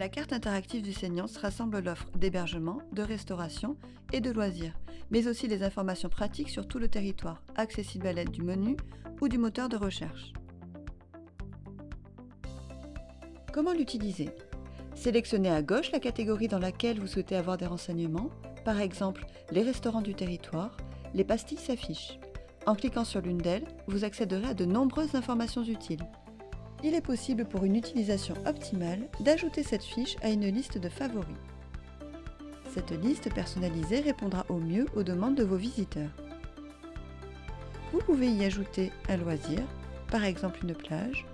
La carte interactive du Seignance rassemble l'offre d'hébergement, de restauration et de loisirs, mais aussi les informations pratiques sur tout le territoire, accessibles à l'aide du menu ou du moteur de recherche. Comment l'utiliser? Sélectionnez à gauche la catégorie dans laquelle vous souhaitez avoir des renseignements, par exemple les restaurants du territoire, les pastilles s'affichent. En cliquant sur l'une d'elles, vous accéderez à de nombreuses informations utiles. Il est possible pour une utilisation optimale d'ajouter cette fiche à une liste de favoris. Cette liste personnalisée répondra au mieux aux demandes de vos visiteurs. Vous pouvez y ajouter un loisir, par exemple une plage,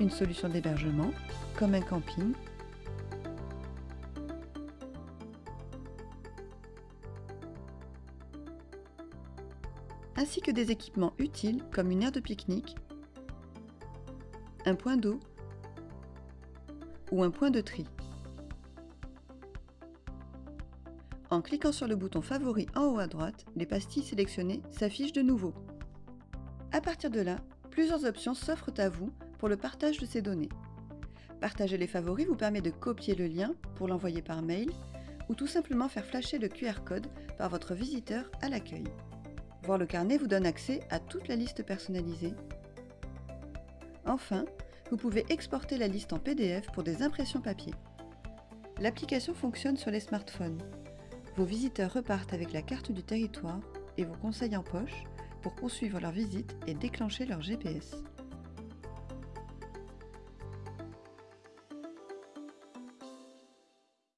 une solution d'hébergement, comme un camping, ainsi que des équipements utiles comme une aire de pique-nique, un point d'eau ou un point de tri. En cliquant sur le bouton favori en haut à droite, les pastilles sélectionnées s'affichent de nouveau. À partir de là, plusieurs options s'offrent à vous pour le partage de ces données. Partager les favoris vous permet de copier le lien pour l'envoyer par mail ou tout simplement faire flasher le QR code par votre visiteur à l'accueil. Voir le carnet vous donne accès à toute la liste personnalisée. Enfin, vous pouvez exporter la liste en PDF pour des impressions papier. L'application fonctionne sur les smartphones. Vos visiteurs repartent avec la carte du territoire et vos conseils en poche pour poursuivre leur visite et déclencher leur GPS.